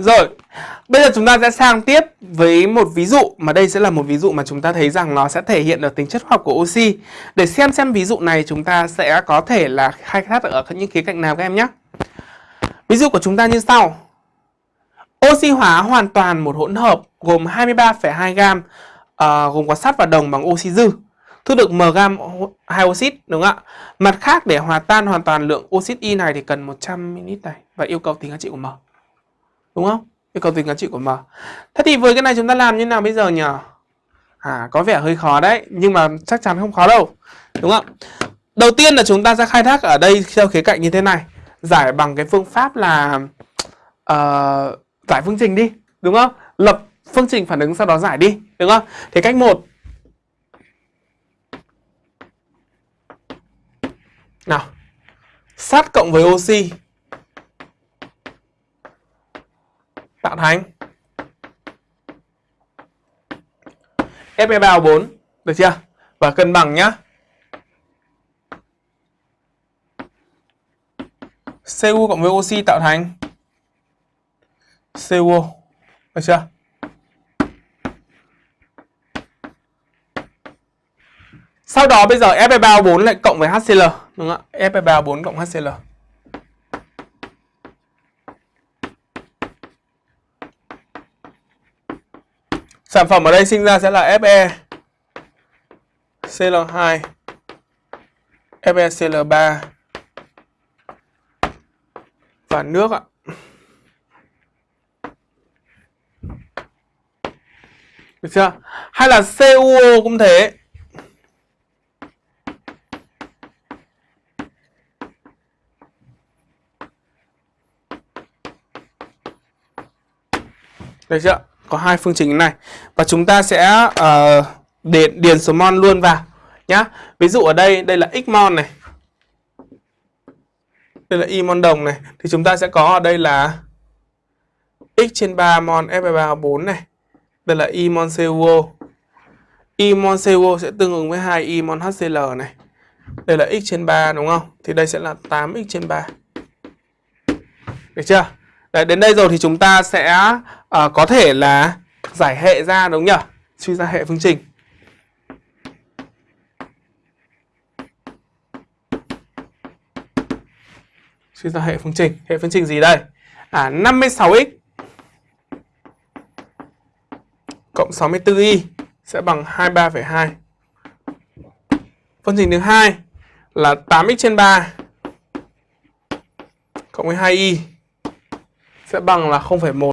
Rồi, bây giờ chúng ta sẽ sang tiếp với một ví dụ mà đây sẽ là một ví dụ mà chúng ta thấy rằng nó sẽ thể hiện được tính chất hóa học của oxy. Để xem xem ví dụ này chúng ta sẽ có thể là khai thác ở những khía cạnh nào các em nhé. Ví dụ của chúng ta như sau. Oxy hóa hoàn toàn một hỗn hợp gồm 23,2 gam uh, gồm có sắt và đồng bằng oxy dư. Thu được m gam hai oxit đúng không ạ? Mặt khác để hòa tan hoàn toàn lượng oxit Y này thì cần 100 ml này và yêu cầu tính giá trị của m. Đúng không? Yêu cầu tính giá trị của m. Thế thì với cái này chúng ta làm như nào bây giờ nhỉ? À có vẻ hơi khó đấy, nhưng mà chắc chắn không khó đâu. Đúng không? Đầu tiên là chúng ta sẽ khai thác ở đây theo khía cạnh như thế này, giải bằng cái phương pháp là uh, giải phương trình đi, đúng không? Lập phương trình phản ứng sau đó giải đi, đúng không? Thì cách một Nào Sắt cộng với oxy Tạo thành Fe3O4 Được chưa? Và cân bằng nhá Cu cộng với oxy tạo thành CO Được chưa? Sau đó bây giờ Fe3O4 lại cộng với HCl đúng không ạ? Fe3O4 cộng HCl. Sản phẩm ở đây sinh ra sẽ là Fe Cl2 FeCl3 và nước ạ. Được chưa? Hay là CuO cũng thế. Được chưa? Có hai phương trình này. Và chúng ta sẽ ờ, uh, để điền số mol luôn vào nhá. Ví dụ ở đây đây là x mol này. Đây là y mol đồng này thì chúng ta sẽ có ở đây là x trên 3 mol Fe3O4 này. Đây là y mol CuO. Y mol CuO sẽ tương ứng với 2 y mol HCl này. Đây là x trên 3 đúng không? Thì đây sẽ là 8x trên 3. Được chưa? Đấy, đến đây rồi thì chúng ta sẽ uh, có thể là giải hệ ra đúng nhỉ? Suy ra hệ phương trình. Suy ra hệ phương trình. Hệ phương trình gì đây? À 56x cộng 64y sẽ bằng 23,2. Phương trình thứ hai là 8x trên 3 cộng với 2y sẽ bằng là 0,1